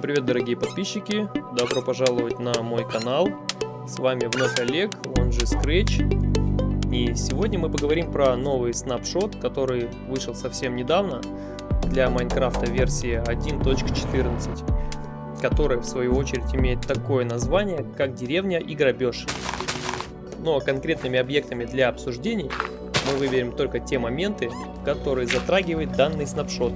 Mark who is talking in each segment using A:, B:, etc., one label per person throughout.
A: Всем привет, дорогие подписчики! Добро пожаловать на мой канал. С вами вновь Олег, он же Scratch. И сегодня мы поговорим про новый снапшот, который вышел совсем недавно для Майнкрафта версии 1.14, который в свою очередь имеет такое название, как деревня и грабеж. Но конкретными объектами для обсуждений мы выберем только те моменты, которые затрагивает данный снапшот.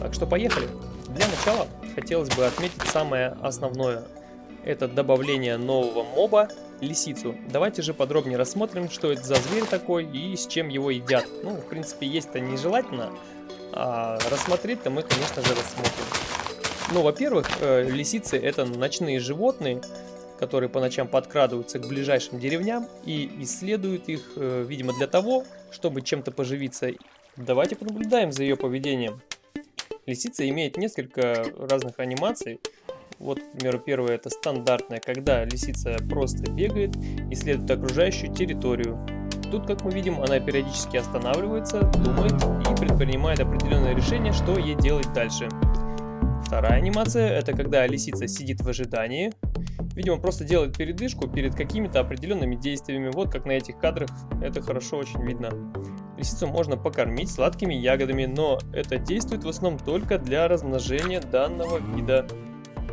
A: Так что поехали! Для начала хотелось бы отметить самое основное. Это добавление нового моба, лисицу. Давайте же подробнее рассмотрим, что это за зверь такой и с чем его едят. Ну, в принципе, есть-то нежелательно, а рассмотреть-то мы, конечно же, рассмотрим. Ну, во-первых, э, лисицы это ночные животные, которые по ночам подкрадываются к ближайшим деревням и исследуют их, э, видимо, для того, чтобы чем-то поживиться. Давайте понаблюдаем за ее поведением. Лисица имеет несколько разных анимаций. Вот, к примеру, первая это стандартная, когда лисица просто бегает, исследует окружающую территорию. Тут, как мы видим, она периодически останавливается, думает и предпринимает определенное решение, что ей делать дальше. Вторая анимация это когда лисица сидит в ожидании. Видимо, просто делает передышку перед какими-то определенными действиями. Вот как на этих кадрах это хорошо очень видно. Лисицу можно покормить сладкими ягодами, но это действует в основном только для размножения данного вида.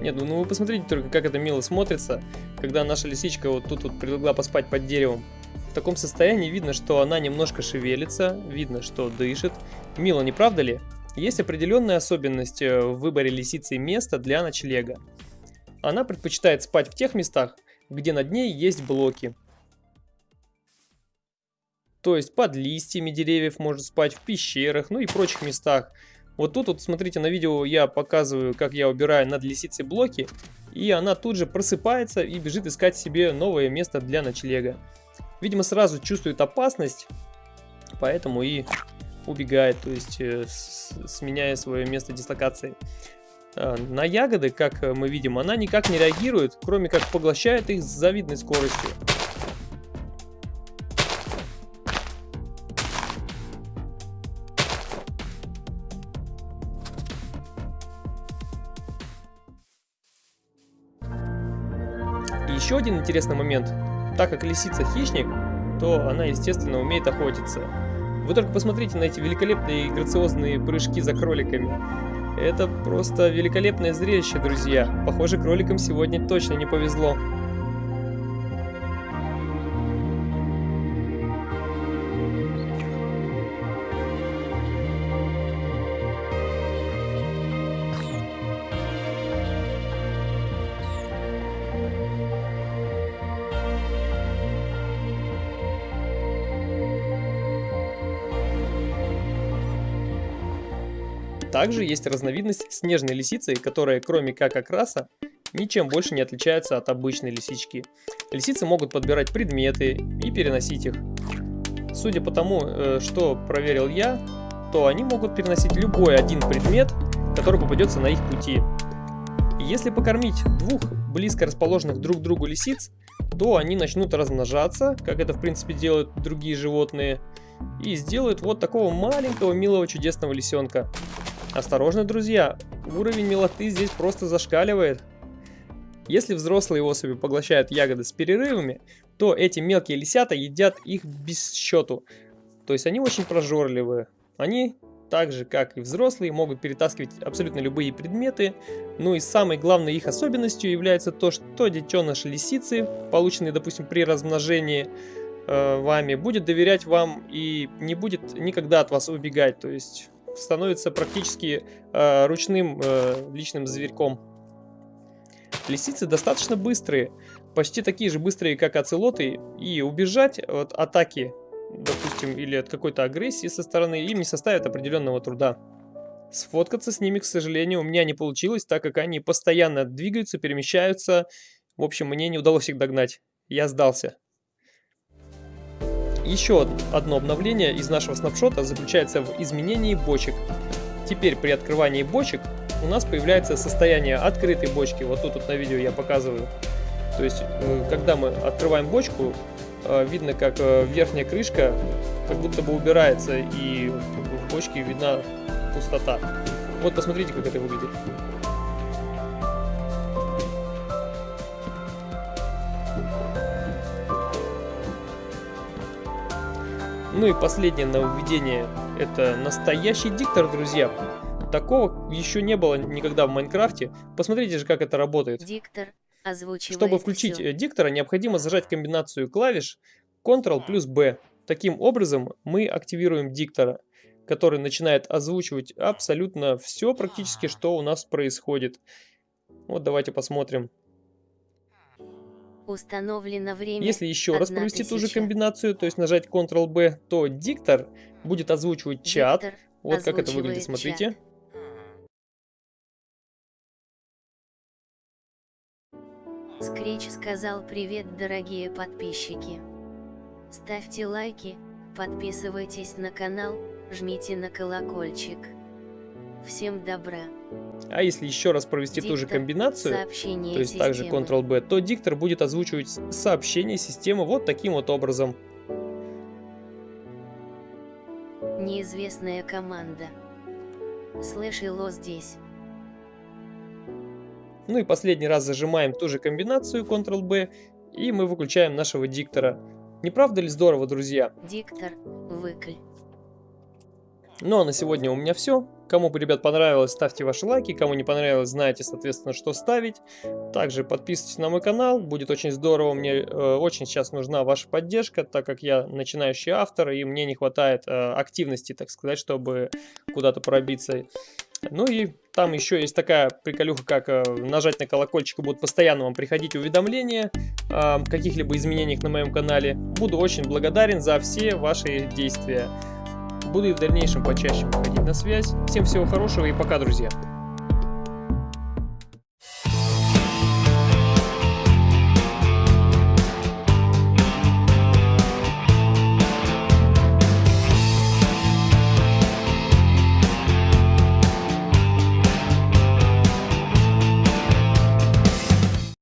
A: Нет, ну вы посмотрите только, как это мило смотрится, когда наша лисичка вот тут вот прилегла поспать под деревом. В таком состоянии видно, что она немножко шевелится, видно, что дышит. Мило, не правда ли? Есть определенная особенность э, в выборе лисицы места для ночлега. Она предпочитает спать в тех местах, где над ней есть блоки. То есть под листьями деревьев может спать, в пещерах, ну и прочих местах. Вот тут вот смотрите на видео я показываю, как я убираю над лисицей блоки. И она тут же просыпается и бежит искать себе новое место для ночлега. Видимо сразу чувствует опасность, поэтому и убегает, то есть э, сменяя свое место дислокации. А, на ягоды, как мы видим, она никак не реагирует, кроме как поглощает их с завидной скоростью. Еще один интересный момент. Так как лисица хищник, то она, естественно, умеет охотиться. Вы только посмотрите на эти великолепные и грациозные прыжки за кроликами. Это просто великолепное зрелище, друзья. Похоже, кроликам сегодня точно не повезло. Также есть разновидность снежной лисицы, которая кроме как окраса ничем больше не отличается от обычной лисички. Лисицы могут подбирать предметы и переносить их. Судя по тому, э, что проверил я, то они могут переносить любой один предмет, который попадется на их пути. Если покормить двух близко расположенных друг к другу лисиц, то они начнут размножаться, как это в принципе делают другие животные, и сделают вот такого маленького милого чудесного лисенка. Осторожно, друзья, уровень милоты здесь просто зашкаливает. Если взрослые особи поглощают ягоды с перерывами, то эти мелкие лисята едят их без счету. То есть они очень прожорливые. Они, так же как и взрослые, могут перетаскивать абсолютно любые предметы. Ну и самой главной их особенностью является то, что детеныш лисицы, полученный, допустим, при размножении э, вами, будет доверять вам и не будет никогда от вас убегать. То есть становится практически э, ручным э, личным зверьком. Лисицы достаточно быстрые, почти такие же быстрые, как оцелоты, и убежать от атаки, допустим, или от какой-то агрессии со стороны им не составит определенного труда. Сфоткаться с ними, к сожалению, у меня не получилось, так как они постоянно двигаются, перемещаются. В общем, мне не удалось их догнать. Я сдался. Еще одно обновление из нашего снапшота заключается в изменении бочек. Теперь при открывании бочек у нас появляется состояние открытой бочки. Вот тут вот на видео я показываю. То есть, э, когда мы открываем бочку, э, видно, как э, верхняя крышка как будто бы убирается, и в бочке видна пустота. Вот посмотрите, как это выглядит. Ну и последнее нововведение, это настоящий диктор, друзья. Такого еще не было никогда в Майнкрафте. Посмотрите же, как это работает.
B: Диктор озвучивает
A: Чтобы включить
B: всё.
A: э, диктора, необходимо зажать комбинацию клавиш Ctrl плюс B. Таким образом, мы активируем диктора, который начинает озвучивать абсолютно все практически, что у нас происходит. Вот давайте посмотрим.
B: Установлено время.
A: Если еще раз провести ту же
B: тысяча.
A: комбинацию, то есть нажать Ctrl-B, то диктор будет озвучивать чат.
B: Диктор
A: Вот как это выглядит,
B: озвучивает
A: смотрите.
B: чат. Скретч сказал привет, дорогие подписчики. Ставьте лайки, подписывайтесь на канал, жмите на колокольчик. Всем добра.
A: А если еще раз провести ту же
B: Диктор,
A: комбинацию, то есть также
B: системы.
A: Ctrl-B, то диктор будет озвучивать сообщение системы вот таким вот образом.
B: Неизвестная команда. Слышало здесь.
A: Ну и последний раз зажимаем ту же комбинацию Ctrl-B, и мы выключаем нашего диктора. Не правда ли здорово, друзья?
B: Диктор, выкль.
A: Ну а на сегодня у меня все. Кому, ребят, понравилось, ставьте ваши лайки. Кому не понравилось, знаете, соответственно, что ставить. Также подписывайтесь на мой канал. Будет очень здорово. Мне э, очень сейчас нужна ваша поддержка, так как я начинающий автор, и мне не хватает э, активности, так сказать, чтобы куда-то пробиться. Ну и там еще есть такая приколюха, как э, нажать на колокольчик, и будут постоянно вам приходить уведомления о каких-либо изменениях на моем канале. Буду очень благодарен за все ваши действия. Буду и в дальнейшем почаще выходить на связь. Всем всего хорошего и пока, друзья.